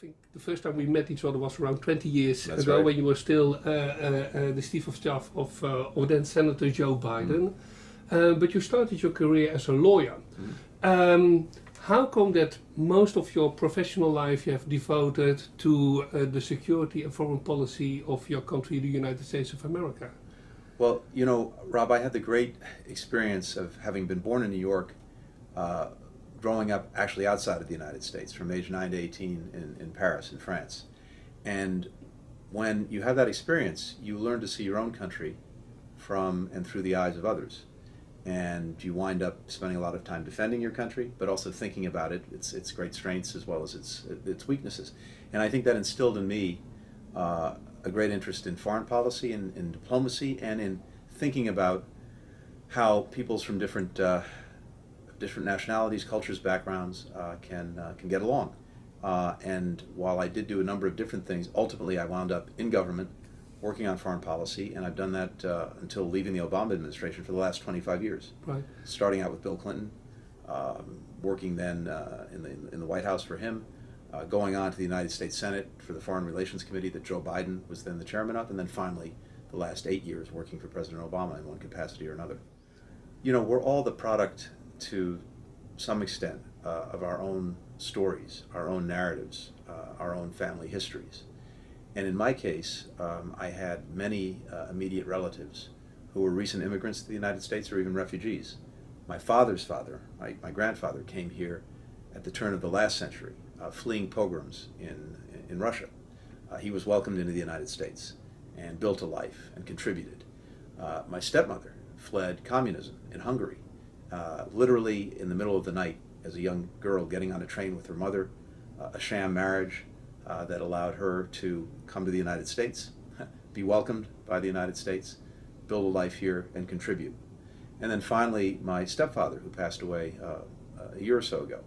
think the first time we met each other was around 20 years That's ago right. when you were still uh, uh, uh, the chief of staff of, uh, of then Senator Joe Biden. Uh, but you started your career as a lawyer. Um, how come that most of your professional life you have devoted to uh, the security and foreign policy of your country, the United States of America? Well, you know, Rob, I had the great experience of having been born in New York, uh, growing up actually outside of the United States from age 9 to 18 in, in Paris, in France. And when you have that experience, you learn to see your own country from and through the eyes of others. And you wind up spending a lot of time defending your country, but also thinking about it, its, its great strengths as well as its, its weaknesses. And I think that instilled in me uh, a great interest in foreign policy and in diplomacy and in thinking about how peoples from different uh, different nationalities, cultures, backgrounds uh, can uh, can get along. Uh, and while I did do a number of different things, ultimately I wound up in government, working on foreign policy, and I've done that uh, until leaving the Obama administration for the last 25 years. Right. Starting out with Bill Clinton, um, working then uh, in the in the White House for him, uh, going on to the United States Senate for the Foreign Relations Committee that Joe Biden was then the chairman of, and then finally the last eight years working for President Obama in one capacity or another. You know, we're all the product to some extent uh, of our own stories, our own narratives, uh, our own family histories. And in my case, um, I had many uh, immediate relatives who were recent immigrants to the United States or even refugees. My father's father, my, my grandfather, came here at the turn of the last century, uh, fleeing pogroms in, in Russia. Uh, he was welcomed into the United States and built a life and contributed. Uh, my stepmother fled communism in Hungary, uh, literally in the middle of the night as a young girl getting on a train with her mother, uh, a sham marriage uh, that allowed her to come to the United States, be welcomed by the United States, build a life here, and contribute. And then finally, my stepfather, who passed away uh, a year or so ago,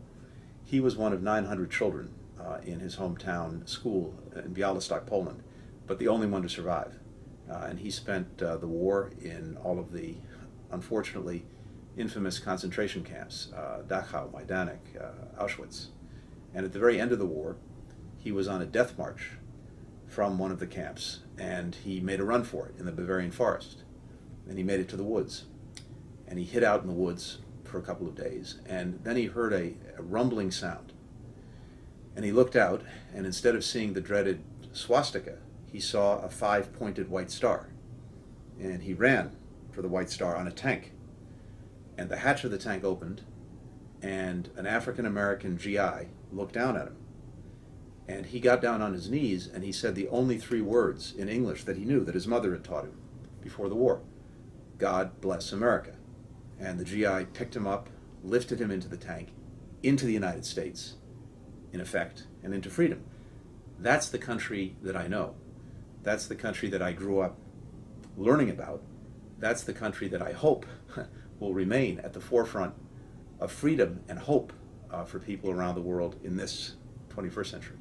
he was one of 900 children uh, in his hometown school in Bialystok, Poland, but the only one to survive. Uh, and he spent uh, the war in all of the, unfortunately, infamous concentration camps, uh, Dachau, Majdanek, uh, Auschwitz. And at the very end of the war, he was on a death march from one of the camps, and he made a run for it in the Bavarian forest. And he made it to the woods. And he hid out in the woods for a couple of days, and then he heard a, a rumbling sound. And he looked out, and instead of seeing the dreaded swastika, he saw a five-pointed white star. And he ran for the white star on a tank. And the hatch of the tank opened, and an African-American GI looked down at him. And he got down on his knees, and he said the only three words in English that he knew that his mother had taught him before the war. God bless America. And the GI picked him up, lifted him into the tank, into the United States, in effect, and into freedom. That's the country that I know. That's the country that I grew up learning about. That's the country that I hope will remain at the forefront of freedom and hope uh, for people around the world in this 21st century.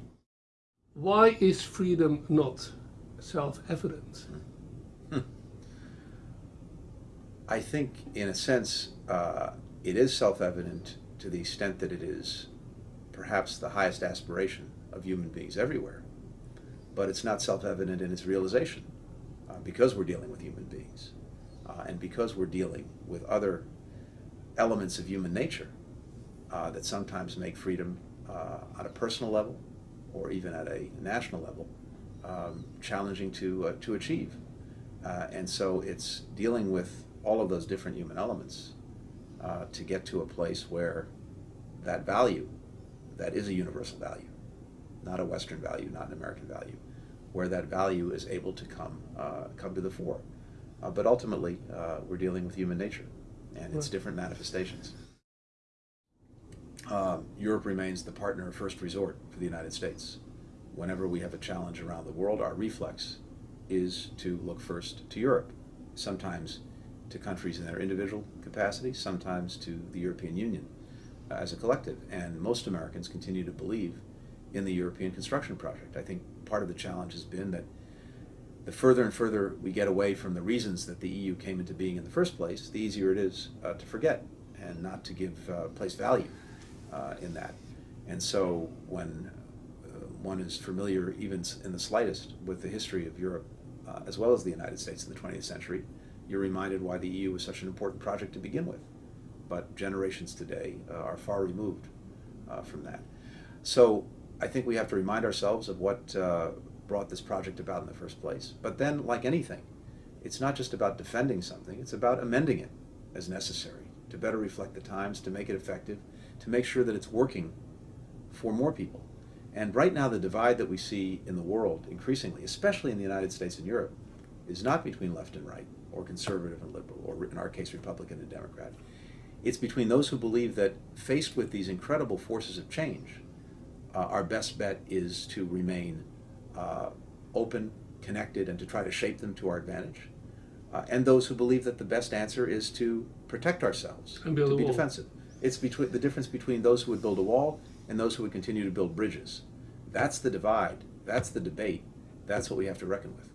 Why is freedom not self-evident? I think, in a sense, uh, it is self-evident to the extent that it is perhaps the highest aspiration of human beings everywhere. But it's not self-evident in its realization uh, because we're dealing with human beings uh, and because we're dealing with other elements of human nature uh, that sometimes make freedom uh, on a personal level or even at a national level um, challenging to, uh, to achieve. Uh, and so it's dealing with all of those different human elements uh, to get to a place where that value, that is a universal value, not a Western value, not an American value, where that value is able to come, come to the fore. Uh, but ultimately, uh, we're dealing with human nature and its different manifestations. Um, Europe remains the partner of first resort for the United States. Whenever we have a challenge around the world, our reflex is to look first to Europe, sometimes to countries in their individual capacity, sometimes to the European Union uh, as a collective. And most Americans continue to believe in the European construction project. I think part of the challenge has been that the further and further we get away from the reasons that the EU came into being in the first place, the easier it is uh, to forget and not to give uh, place value uh, in that. And so when uh, one is familiar even in the slightest with the history of Europe, uh, as well as the United States in the 20th century, you're reminded why the EU was such an important project to begin with. But generations today uh, are far removed from that. So I think we have to remind ourselves of what brought this project about in the first place. But then, like anything, it's not just about defending something, it's about amending it as necessary to better reflect the times, to make it effective, to make sure that it's working for more people. And right now, the divide that we see in the world increasingly, especially in the United States and Europe, is not between left and right, or conservative and liberal, or in our case, Republican and Democrat. It's between those who believe that faced with these incredible forces of change, uh, our best bet is to remain uh, open, connected, and to try to shape them to our advantage. Uh, and those who believe that the best answer is to protect ourselves, And build to be wall. defensive. It's between the difference between those who would build a wall and those who would continue to build bridges. That's the divide. That's the debate. That's what we have to reckon with.